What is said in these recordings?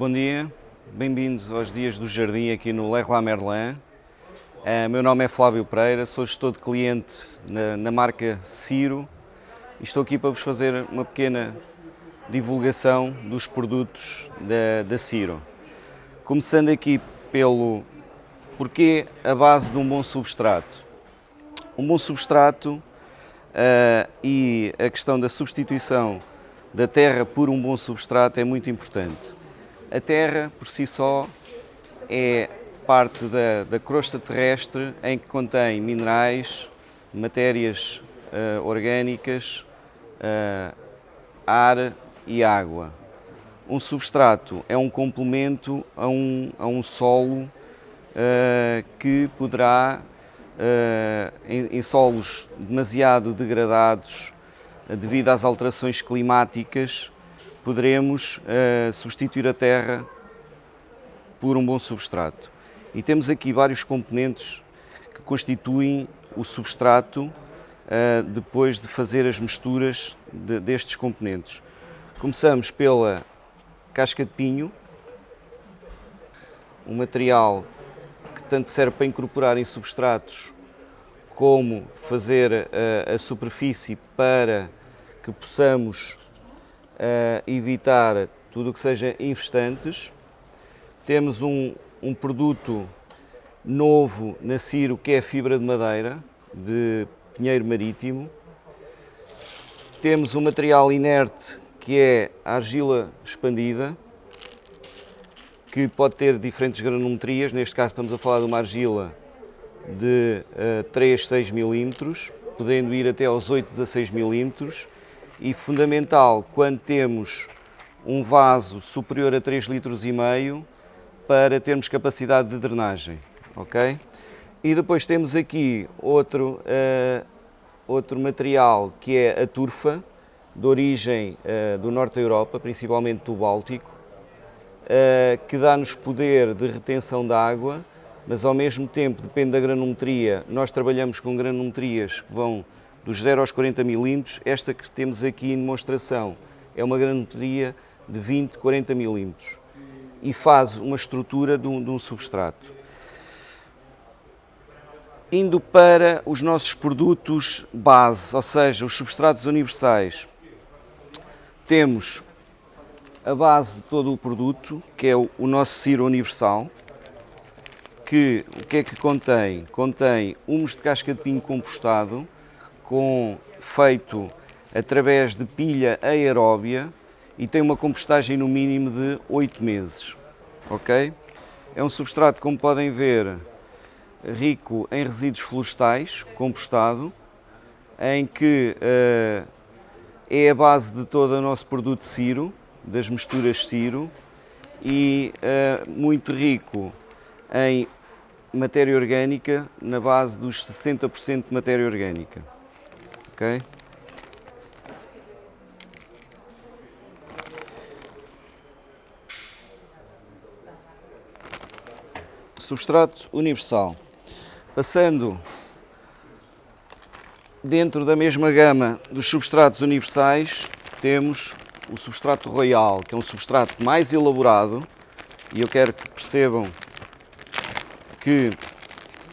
Bom dia, bem-vindos aos Dias do Jardim aqui no Leroy Merlin. Uh, meu nome é Flávio Pereira, sou gestor de cliente na, na marca Ciro e estou aqui para vos fazer uma pequena divulgação dos produtos da, da Ciro. Começando aqui pelo porquê a base de um bom substrato. Um bom substrato uh, e a questão da substituição da terra por um bom substrato é muito importante. A terra, por si só, é parte da, da crosta terrestre em que contém minerais, matérias uh, orgânicas, uh, ar e água. Um substrato é um complemento a um, a um solo uh, que poderá, em, em solos demasiado degradados, devido às alterações climáticas, poderemos uh, substituir a terra por um bom substrato. E temos aqui vários componentes que constituem o substrato uh, depois de fazer as misturas de, destes componentes. Começamos pela casca de pinho, um material que tanto serve para incorporar em substratos como fazer uh, a superfície para que possamos evitar tudo o que seja infestantes. Temos um, um produto novo na Ciro que é fibra de madeira de pinheiro marítimo. Temos um material inerte que é a argila expandida, que pode ter diferentes granometrias, neste caso estamos a falar de uma argila de uh, 3, 6 milímetros, podendo ir até aos 8, 16 milímetros, e fundamental quando temos um vaso superior a 3 litros e meio para termos capacidade de drenagem, ok? E depois temos aqui outro, uh, outro material que é a turfa, de origem uh, do norte da Europa, principalmente do Báltico, uh, que dá-nos poder de retenção da água, mas ao mesmo tempo, depende da granometria, nós trabalhamos com granometrias que vão dos 0 aos 40 milímetros. Esta que temos aqui em demonstração é uma granometria de 20, 40 milímetros e faz uma estrutura de um, de um substrato. Indo para os nossos produtos base, ou seja, os substratos universais, temos a base de todo o produto, que é o, o nosso Ciro Universal, que o que é que contém? Contém humus de casca de pinho compostado, com, feito através de pilha aeróbia e tem uma compostagem no mínimo de 8 meses. Ok? É um substrato, como podem ver, rico em resíduos florestais, compostado, em que uh, é a base de todo o nosso produto Ciro, das misturas Ciro, e uh, muito rico em matéria orgânica, na base dos 60% de matéria orgânica ok? Substrato universal. Passando dentro da mesma gama dos substratos universais, temos o substrato royal, que é um substrato mais elaborado, e eu quero que percebam que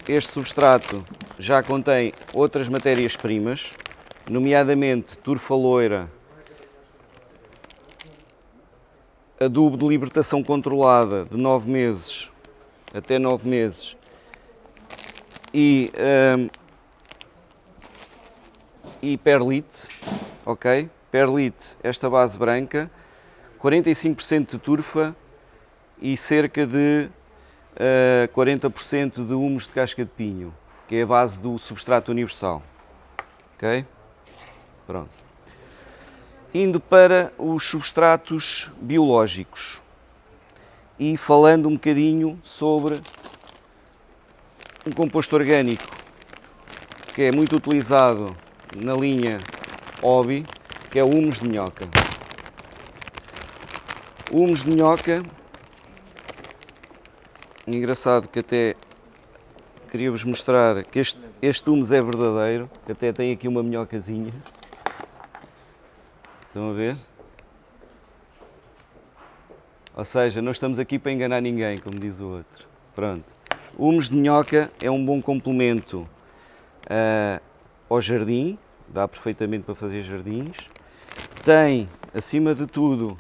este substrato já contém outras matérias-primas, nomeadamente turfa loira, adubo de libertação controlada de 9 meses até 9 meses e, um, e perlite, ok? Perlite, esta base branca, 45% de turfa e cerca de uh, 40% de humus de casca de pinho, que é a base do substrato universal, ok? Pronto. Indo para os substratos biológicos e falando um bocadinho sobre um composto orgânico que é muito utilizado na linha OBI, que é o humus de minhoca. O humus de minhoca, engraçado que até queria-vos mostrar que este, este humus é verdadeiro, que até tem aqui uma minhocazinha. Estão a ver? Ou seja, não estamos aqui para enganar ninguém, como diz o outro. Pronto. O humus de minhoca é um bom complemento uh, ao jardim, dá perfeitamente para fazer jardins. Tem, acima de tudo,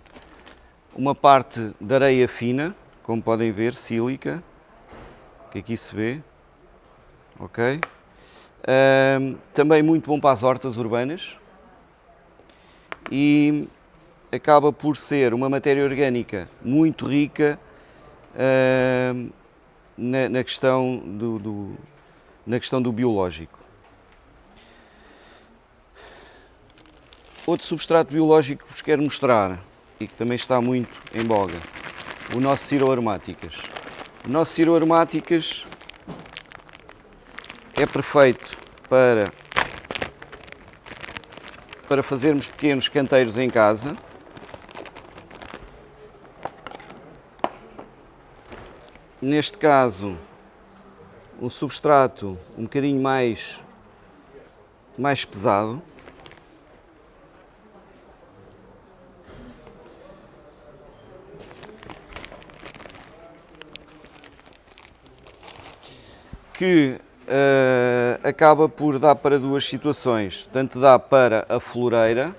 uma parte de areia fina, como podem ver, sílica, que aqui se vê, ok? Uh, também muito bom para as hortas urbanas e acaba por ser uma matéria orgânica muito rica uh, na, na, questão do, do, na questão do biológico. Outro substrato biológico que vos quero mostrar e que também está muito em boga, o nosso ciroaromáticas. O nosso ciroaromáticas é perfeito para, para fazermos pequenos canteiros em casa. Neste caso, um substrato um bocadinho mais, mais pesado. que uh, acaba por dar para duas situações. Tanto dá para a floreira,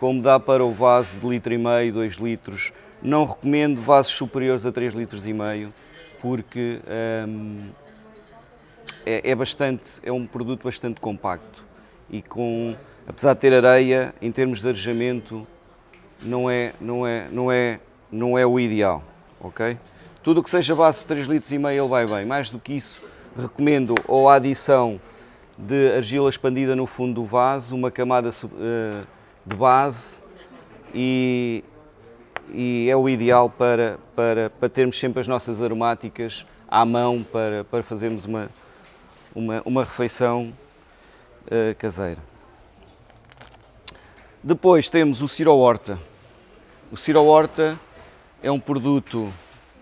como dá para o vaso de litro e meio, 2 litros. Não recomendo vasos superiores a 3 litros e meio, porque um, ehm, é, é, bastante, é um produto bastante compacto e com, apesar de ter areia, em termos de arejamento, não é, não é, não é, não é o ideal, ok? Tudo o que seja base de 3 litros e meio ele vai bem, mais do que isso recomendo ou a adição de argila expandida no fundo do vaso, uma camada eh, de base e, e é o ideal para, para, para termos sempre as nossas aromáticas à mão para, para fazermos uma, uma, uma refeição uh, caseira. Depois temos o Ciro Horta. O Ciro Horta é um produto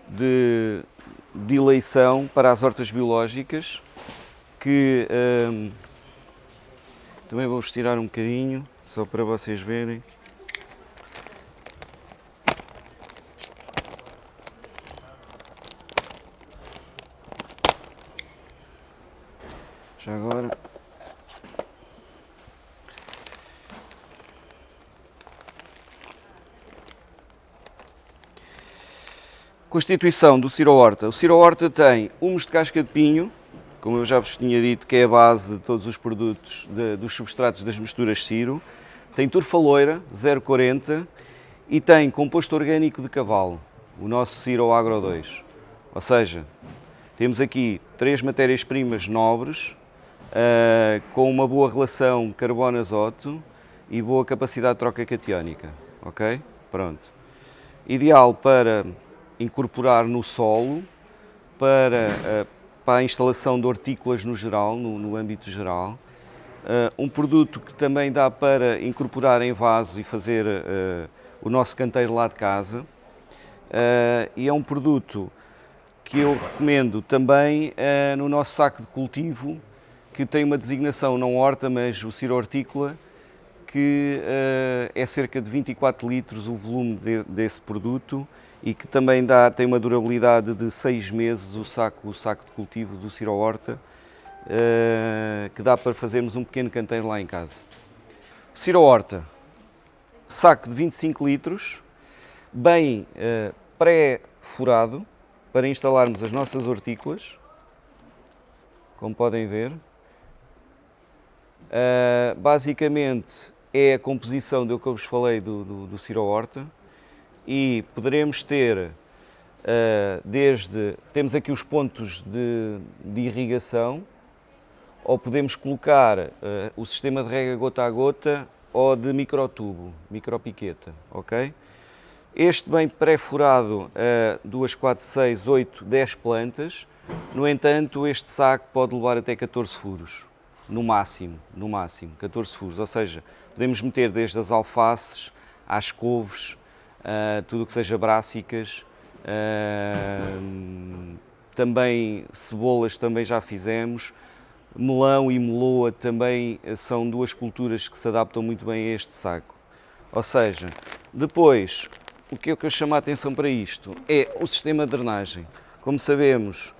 de de eleição para as hortas biológicas, que hum, também vou estirar um bocadinho, só para vocês verem. Já agora Constituição do Ciro Horta. O Ciro Horta tem humus de casca de pinho, como eu já vos tinha dito, que é a base de todos os produtos, de, dos substratos das misturas Ciro. Tem turfaloira, 0,40 e tem composto orgânico de cavalo, o nosso Ciro Agro 2. Ou seja, temos aqui três matérias-primas nobres, uh, com uma boa relação carbono-azoto e boa capacidade de troca catiónica. Ok? Pronto. Ideal para incorporar no solo para, eh, para a instalação de hortícolas no geral, no, no âmbito geral. Uh, um produto que também dá para incorporar em vaso e fazer uh, o nosso canteiro lá de casa. Uh, e é um produto que eu recomendo também no nosso saco de cultivo, que tem uma designação não horta, mas o ciro hortícola, que é cerca de 24 litros o volume de, desse produto e que também dá, tem uma durabilidade de seis meses o saco, o saco de cultivo do Ciro Horta, uh, que dá para fazermos um pequeno canteiro lá em casa. Ciro Horta, saco de 25 litros, bem uh, pré-furado, para instalarmos as nossas hortícolas, como podem ver. Uh, basicamente é a composição do que eu vos falei do, do, do Ciro Horta e poderemos ter uh, desde, temos aqui os pontos de, de irrigação, ou podemos colocar uh, o sistema de rega gota a gota ou de microtubo, micropiqueta, ok? Este bem pré-furado a 2, 4, 6, 8, 10 plantas, no entanto este saco pode levar até 14 furos, no máximo, no máximo, 14 furos, ou seja, podemos meter desde as alfaces às couves, uh, tudo o que seja brássicas, uh, também cebolas também já fizemos, melão e meloa também são duas culturas que se adaptam muito bem a este saco. Ou seja, depois o que é que eu chamo a atenção para isto? É o sistema de drenagem. Como sabemos,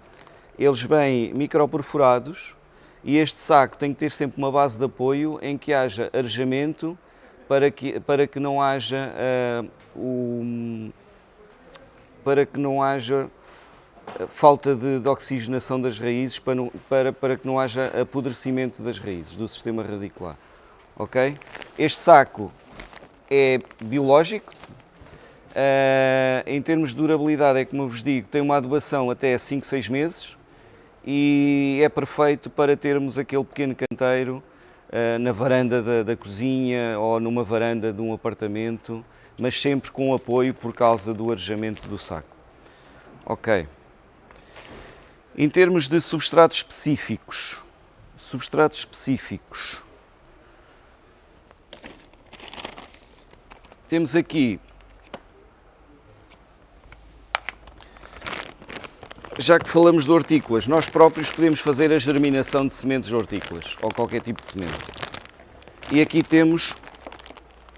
eles vêm microperfurados e este saco tem que ter sempre uma base de apoio em que haja arejamento para que, para que não haja uh, para que não haja eh, falta de, de oxigenação das raízes, para, não, para, para que não haja apodrecimento das raízes, do sistema radicular. Ok? Este saco é biológico, uh, em termos de durabilidade, é como eu vos digo, tem uma adubação até 5, 6 meses e é perfeito para termos aquele pequeno canteiro na varanda da, da cozinha ou numa varanda de um apartamento, mas sempre com apoio por causa do arejamento do saco. Ok. Em termos de substratos específicos, substratos específicos, temos aqui já que falamos de hortícolas, nós próprios podemos fazer a germinação de sementes hortícolas ou qualquer tipo de semente. E aqui temos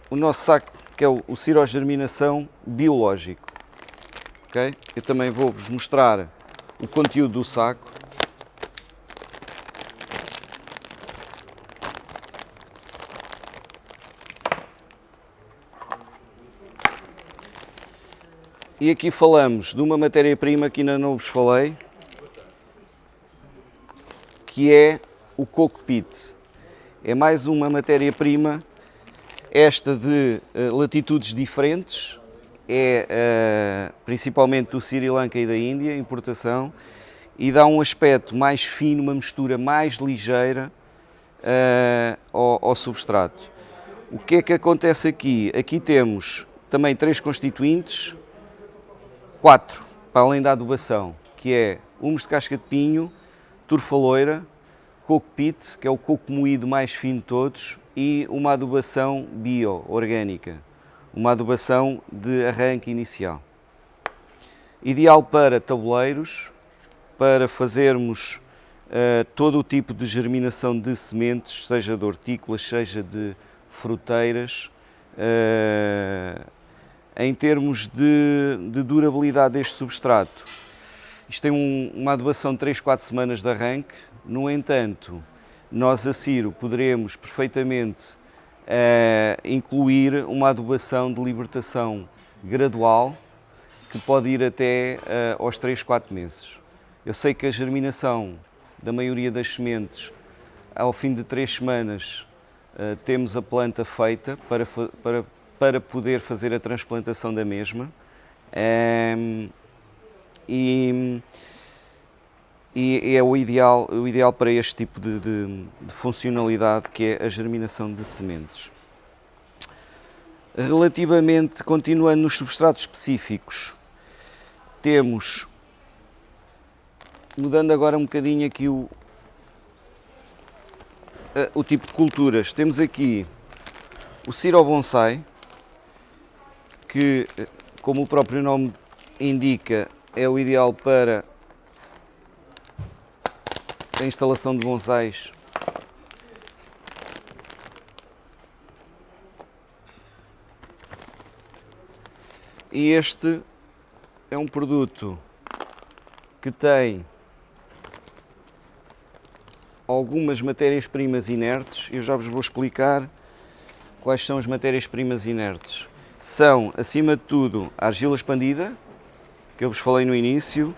o nosso saco, que é o, o cirogerminação biológico. Okay? Eu também vou-vos mostrar o conteúdo do saco. E aqui falamos de uma matéria-prima que ainda não vos falei, que é o cockpit. É mais uma matéria-prima, esta de uh, latitudes diferentes, é uh, principalmente do Sri Lanka e da Índia, importação, e dá um aspecto mais fino, uma mistura mais ligeira uh, ao, ao substrato. O que é que acontece aqui? Aqui temos também três constituintes, quatro, para além da adubação, que é humus de casca de pinho, turfa loira, coco que é o coco moído mais fino de todos, e uma adubação bio, orgânica, uma adubação de arranque inicial. Ideal para tabuleiros, para fazermos uh, todo o tipo de germinação de sementes, seja de hortícolas, seja de fruteiras, uh, em termos de, de durabilidade deste substrato. Isto tem um, uma adubação de 3, 4 semanas de arranque, no entanto, nós a Ciro poderemos perfeitamente uh, incluir uma adubação de libertação gradual que pode ir até uh, aos 3, 4 meses. Eu sei que a germinação da maioria das sementes, ao fim de 3 semanas, uh, temos a planta feita para, para para poder fazer a transplantação da mesma. Um, ehm, e, e, é o ideal, o ideal para este tipo de, de, de funcionalidade que é a germinação de sementes. Relativamente, continuando nos substratos específicos, temos, mudando agora um bocadinho aqui o, o tipo de culturas, temos aqui o Ciro Bonsai, que, como o próprio nome indica, é o ideal para a instalação de bonsais. E este é um produto que tem algumas matérias-primas inertes, eu já vos vou explicar quais são as matérias-primas inertes são, acima de tudo, a argila expandida, que eu vos falei no início,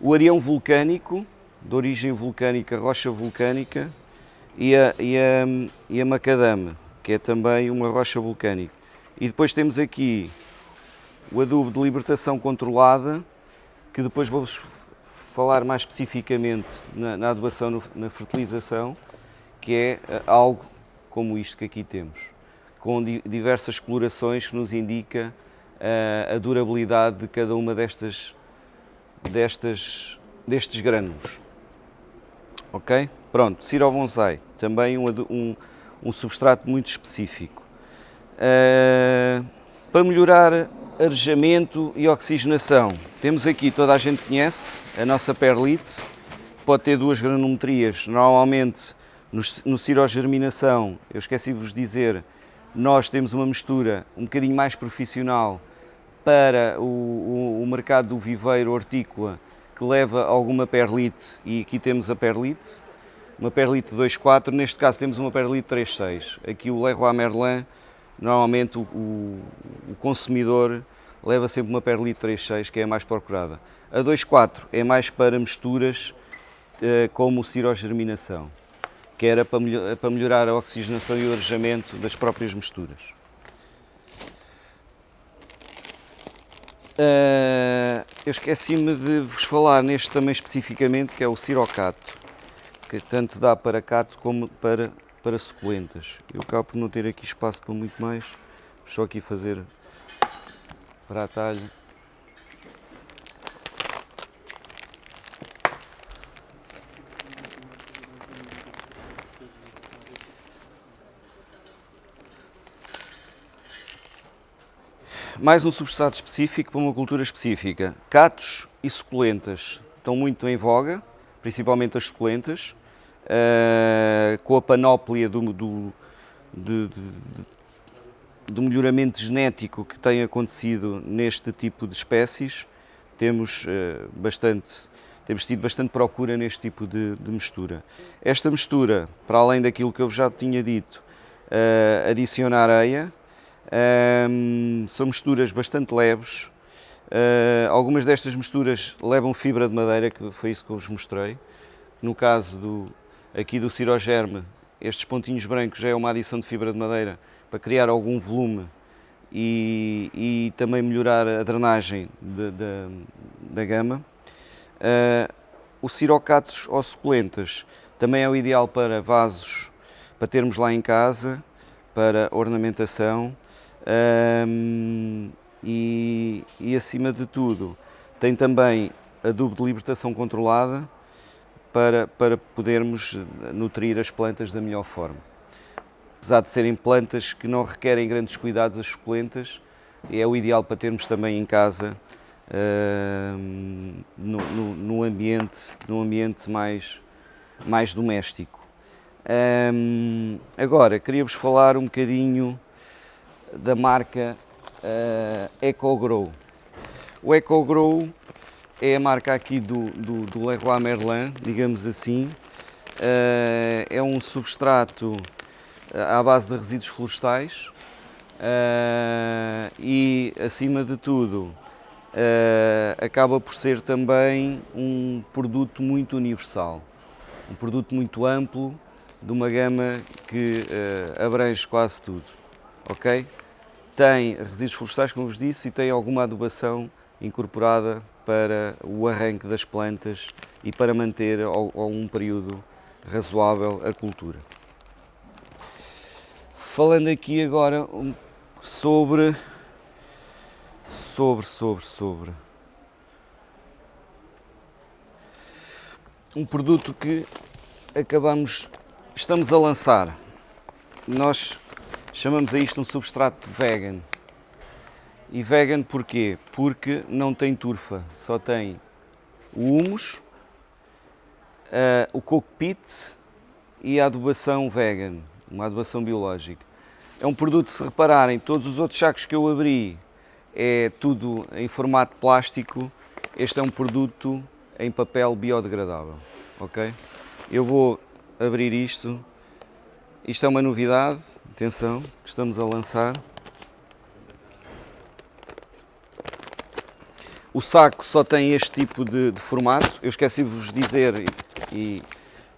o areão vulcânico, de origem vulcânica, rocha vulcânica, e a, e a, e a macadame, que é também uma rocha vulcânica. E depois temos aqui o adubo de libertação controlada, que depois vou-vos falar mais especificamente na, na adubação, no, na fertilização, que é eh, algo como isto que aqui temos com diversas colorações que nos indica uh, a durabilidade de cada uma destas, destas, destes grânulos. Ok? Pronto, Ciro Bonsai, também um, um, um substrato muito específico. Uh, para melhorar arejamento e oxigenação, temos aqui, toda a gente conhece, a nossa perlite, pode ter duas granulometrias, normalmente no, no eu esqueci de vos dizer, nós temos uma mistura um bocadinho mais profissional para o, o, o mercado do viveiro hortícola que leva alguma perlite e aqui temos a perlite, uma perlite 2.4, neste caso temos uma perlite 3.6. Aqui o Leroy Merlin, normalmente o, o, consumidor leva sempre uma perlite 3.6 que é a mais procurada. A 2.4 é mais para misturas eh, como o cirogerminação, que era para, melhor, para melhorar a oxigenação e o arejamento das próprias misturas. Uh, eu esqueci-me de vos falar neste também especificamente, que é o cirocato, que tanto dá para cato como para, para suculentas. Eu acabo por não ter aqui espaço para muito mais, só aqui fazer para atalho. Mais um substrato específico para uma cultura específica. Catos e suculentas estão muito em voga, principalmente as suculentas, uh, com a panóplia do, do, do, melhoramento genético que tem acontecido neste tipo de espécies, temos, uh, bastante, temos tido bastante procura neste tipo de, de, mistura. Esta mistura, para além daquilo que eu já tinha dito, uh, adiciona areia, um, são misturas bastante leves. Uh, algumas destas misturas levam fibra de madeira, que foi isso que eu vos mostrei. No caso do, aqui do cirogerme, estes pontinhos brancos já é uma adição de fibra de madeira para criar algum volume e, e também melhorar a drenagem de, de, da gama. Uh, o cirocatos ou suculentas também é o ideal para vasos, para termos lá em casa, para ornamentação um, e, e, acima de tudo, tem também adubo de libertação controlada para, para podermos nutrir as plantas da melhor forma. Apesar de serem plantas que não requerem grandes cuidados, as suculentas, é o ideal para termos também em casa uh, no, no, no, ambiente, no ambiente mais, mais doméstico. Um, agora, queria-vos falar um bocadinho da marca uh, EcoGrow. O EcoGrow é a marca aqui do, do, do Leroy Merlin, digamos assim. Uh, é um substrato eh, à base de resíduos florestais uh, e, acima de tudo, uh, acaba por ser também um produto muito universal, um produto muito amplo, de uma gama que abrange quase tudo. Ok? Tem resíduos florestais, como vos disse, e tem alguma adubação incorporada para o arranque das plantas e para manter ao, ao um período razoável a cultura. Falando aqui agora sobre, sobre, sobre, sobre um produto que acabamos, estamos a lançar. Nós Chamamos a isto um substrato vegan. E vegan porquê? Porque não tem turfa, só tem o humus, uh, o cockpit e a adubação vegan, uma adubação biológica. É um produto, se repararem, todos os outros sacos que eu abri é tudo em formato plástico, este é um produto em papel biodegradável, ok? Eu vou abrir isto, isto é uma novidade, Atenção, estamos a lançar. O saco só tem este tipo de, de formato. Eu esqueci de vos dizer e, e,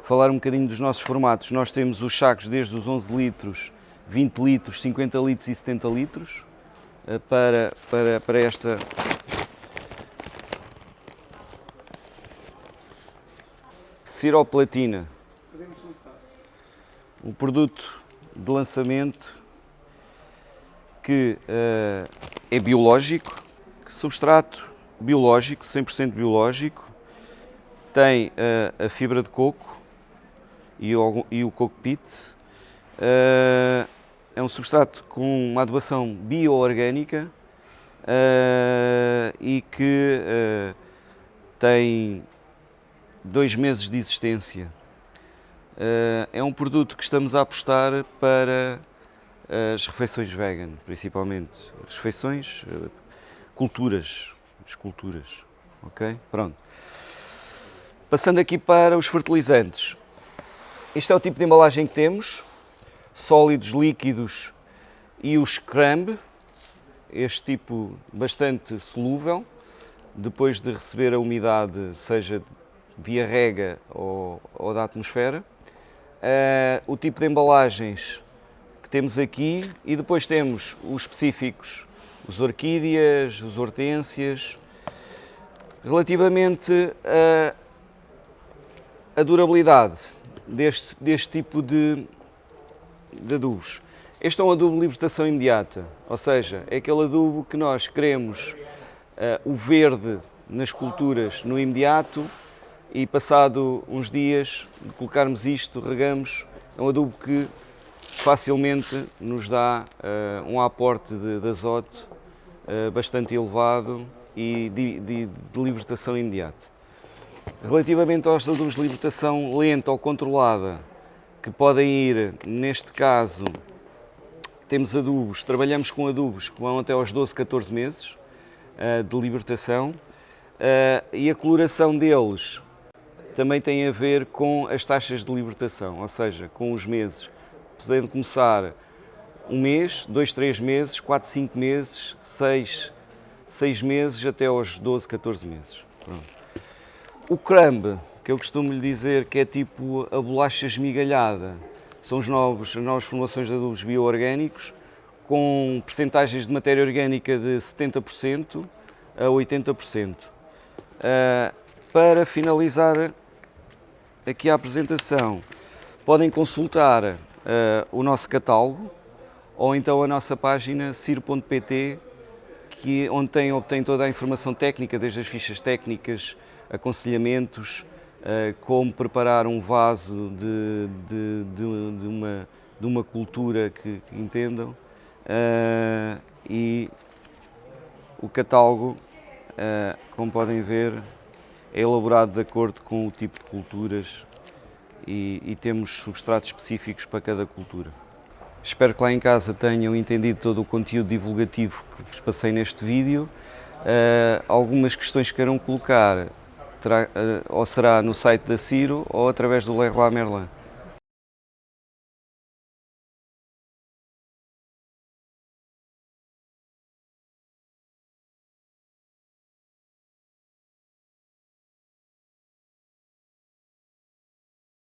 falar um bocadinho dos nossos formatos. Nós temos os sacos desde os 11 litros, 20 litros, 50 litros e 70 litros eh, para, para, para esta ciroplatina. Um produto de lançamento que uh, é biológico, substrato biológico, 100% biológico, tem uh, a fibra de coco e o, e o cockpit, uh, é um substrato com uma adubação bio-orgânica e que tem dois meses de existência é um produto que estamos a apostar para as refeições vegan, principalmente. Refeições, uh, esculturas, esculturas, ok? Pronto. Passando aqui para os fertilizantes. Este é o tipo de embalagem que temos, sólidos, líquidos e o scramb, este tipo bastante solúvel, depois de receber a umidade, seja via rega ou, ou da atmosfera. Uh, o tipo de embalagens que temos aqui e depois temos os específicos, os orquídeas, os hortênsias. Relativamente a, a durabilidade deste, deste tipo de, de adubos, este é um adubo de libertação imediata, ou seja, é aquele adubo que nós queremos uh, o verde nas culturas no imediato e passado uns dias de colocarmos isto, regamos, é um adubo que facilmente nos dá uh, um aporte de, de azote uh, bastante elevado e de, de, de, libertação imediata. Relativamente aos adubos de libertação lenta ou controlada, que podem ir, neste caso, temos adubos, trabalhamos com adubos que vão até aos 12, 14 meses uh, de libertação e a coloração deles também tem a ver com as taxas de libertação, ou seja, com os meses. Podendo começar um mês, dois, três meses, quatro, cinco meses, seis, seis meses até aos 12, 14 meses. Pronto. O crumb, que eu costumo lhe dizer que é tipo a bolacha esmigalhada, são os novos, as novas formulações de adubos bioorgânicos com percentagens de matéria orgânica de 70% a 80%. Uh, ah, para finalizar aqui a apresentação, podem consultar uh, o nosso catálogo ou então a nossa página ciro.pt, que, onde tem, obtém toda a informação técnica, desde as fichas técnicas, aconselhamentos, uh, como preparar um vaso de, de, de, de, uma, de uma cultura que, que entendam uh, e o catálogo, como podem ver, é elaborado de acordo com o tipo de culturas e, e, temos substratos específicos para cada cultura. Espero que lá em casa tenham entendido todo o conteúdo divulgativo que vos passei neste vídeo. Uh, algumas questões que queiram colocar terá, uh, ou será no site da Ciro ou através do Leroy Merlin.